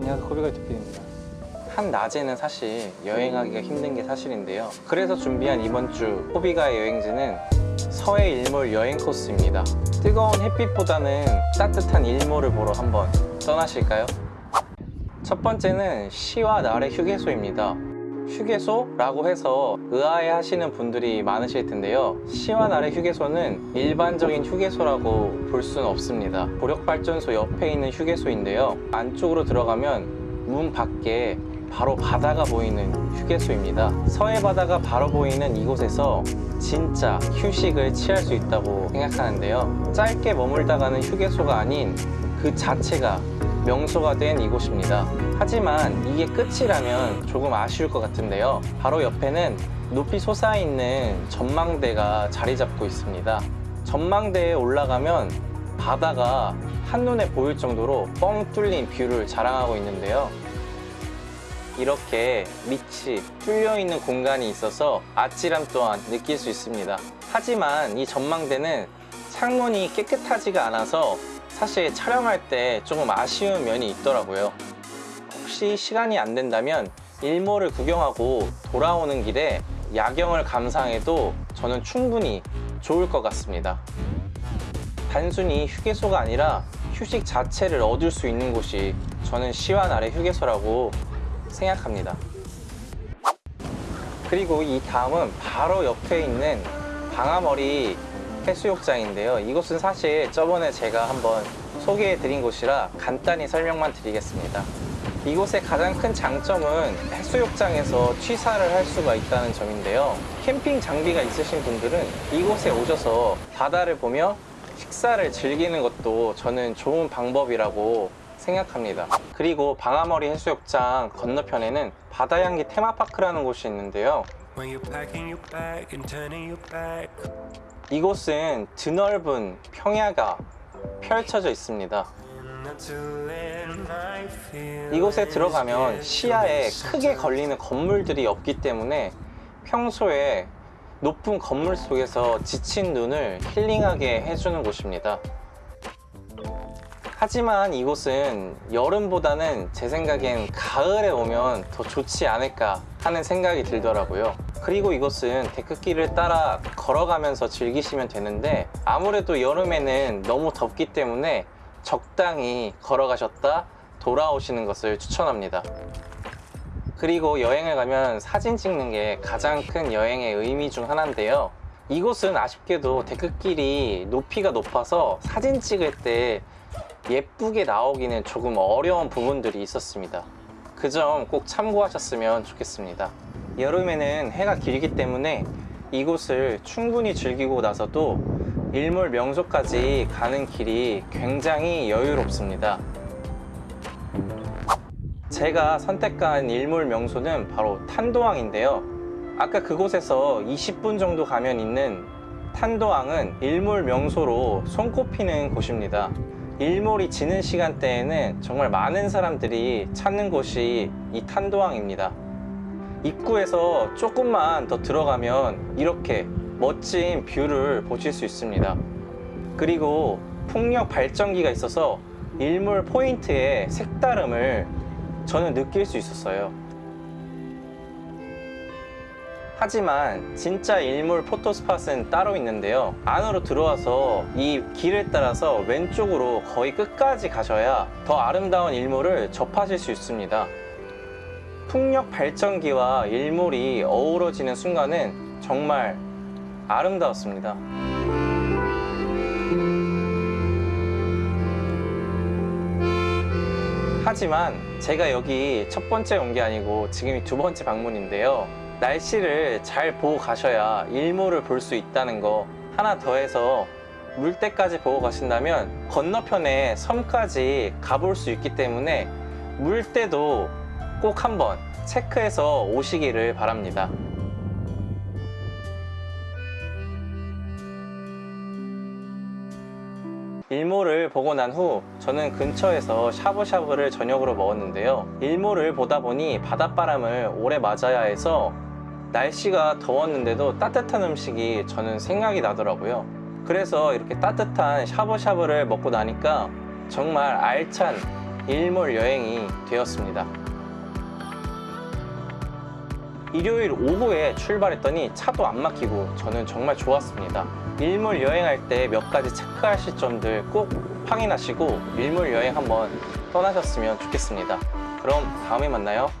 안녕하세요 코비가 TV입니다. 한 낮에는 사실 여행하기가 힘든 게 사실인데요. 그래서 준비한 이번 주 호비가의 여행지는 서해 일몰 여행 코스입니다. 뜨거운 햇빛보다는 따뜻한 일몰을 보러 한번 떠나실까요? 첫 번째는 시와 날의 휴게소입니다 휴게소라고 해서 의아해 하시는 분들이 많으실 텐데요. 시와 날의 휴게소는 일반적인 휴게소라고 볼 수는 없습니다. 고력발전소 옆에 있는 휴게소인데요. 안쪽으로 들어가면 문 밖에 바로 바다가 보이는 휴게소입니다. 서해 바다가 바로 보이는 이곳에서 진짜 휴식을 취할 수 있다고 생각하는데요. 짧게 머물다 가는 휴게소가 아닌 그 자체가 명소가 된 이곳입니다. 하지만 이게 끝이라면 조금 아쉬울 것 같은데요. 바로 옆에는 높이 솟아있는 전망대가 자리 잡고 있습니다. 전망대에 올라가면 바다가 한눈에 보일 정도로 뻥 뚫린 view를 자랑하고 있는데요. 이렇게 밑이 뚫려 있는 공간이 있어서 아찔함 또한 느낄 수 있습니다. 하지만 이 전망대는 창문이 깨끗하지가 않아서 사실 촬영할 때 조금 아쉬운 면이 있더라고요. 혹시 시간이 안 된다면 일몰을 구경하고 돌아오는 길에 야경을 감상해도 저는 충분히 좋을 것 같습니다. 단순히 휴게소가 아니라 휴식 자체를 얻을 수 있는 곳이 저는 시와 날의 휴게소라고 생각합니다. 그리고 이 다음은 바로 옆에 있는 방아머리 해수욕장인데요. 이곳은 사실 저번에 제가 한번 소개해 드린 곳이라 간단히 설명만 드리겠습니다. 이곳의 가장 큰 장점은 해수욕장에서 취사를 할 수가 있다는 점인데요. 캠핑 장비가 있으신 분들은 이곳에 오셔서 바다를 보며 식사를 즐기는 것도 저는 좋은 방법이라고 생각합니다. 그리고 방아머리 해수욕장 건너편에는 바다향기 테마파크라는 곳이 있는데요 이곳은 드넓은 평야가 펼쳐져 있습니다. 이곳에 들어가면 시야에 크게 걸리는 건물들이 없기 때문에 평소에 높은 건물 속에서 지친 눈을 힐링하게 해주는 곳입니다. 하지만 이곳은 여름보다는 제 생각엔 가을에 오면 더 좋지 않을까 하는 생각이 들더라고요 그리고 이곳은 데크길을 따라 걸어가면서 즐기시면 되는데 아무래도 여름에는 너무 덥기 때문에 적당히 걸어가셨다 돌아오시는 것을 추천합니다. 그리고 여행을 가면 사진 찍는 게 가장 큰 여행의 의미 중 하나인데요. 이곳은 아쉽게도 데크길이 높이가 높아서 사진 찍을 때 예쁘게 나오기는 조금 어려운 부분들이 있었습니다. 그 점 꼭 참고하셨으면 좋겠습니다 여름에는 해가 길기 때문에 이곳을 충분히 즐기고 나서도 일몰 명소까지 가는 길이 굉장히 여유롭습니다. 제가 선택한 일몰 명소는 바로 탄도항인데요. 아까 그곳에서 20분 정도 가면 있는 탄도항은 일몰 명소로 손꼽히는 곳입니다. 일몰이 지는 시간대에는 정말 많은 사람들이 찾는 곳이 이 탄도항입니다 입구에서 조금만 더 들어가면 이렇게 멋진 view를 보실 수 있습니다. 그리고 풍력 발전기가 있어서 일몰 포인트의 색다름을 저는 느낄 수 있었어요. 하지만 진짜 일몰 포토스팟은 따로 있는데요. 안으로 들어와서 이 길을 따라서 왼쪽으로 거의 끝까지 가셔야 더 아름다운 일몰을 접하실 수 있습니다 풍력 발전기와 일몰이 어우러지는 순간은 정말 아름다웠습니다. 하지만 제가 여기 첫 번째 온 게 아니고 지금이 두 번째 방문인데요. 날씨를 잘 보고 가셔야 일몰을 볼 수 있다는 거 하나 더해서 물때까지 보고 가신다면 건너편에 섬까지 가볼 수 있기 때문에 물때도 꼭 한번 체크해서 오시기를 바랍니다. 일몰을 보고 난 후 저는 근처에서 샤브샤브를 저녁으로 먹었는데요. 일몰을 보다 보니 바닷바람을 오래 맞아야 해서 날씨가 더웠는데도 따뜻한 음식이 저는 생각이 나더라고요. 그래서 이렇게 따뜻한 샤브샤브를 먹고 나니까 정말 알찬 일몰 여행이 되었습니다. 일요일 오후에 출발했더니 차도 안 막히고 저는 정말 좋았습니다. 일몰 여행할 때 몇 가지 체크하실 점들 꼭 확인하시고 일몰 여행 한번 떠나셨으면 좋겠습니다. 그럼 다음에 만나요.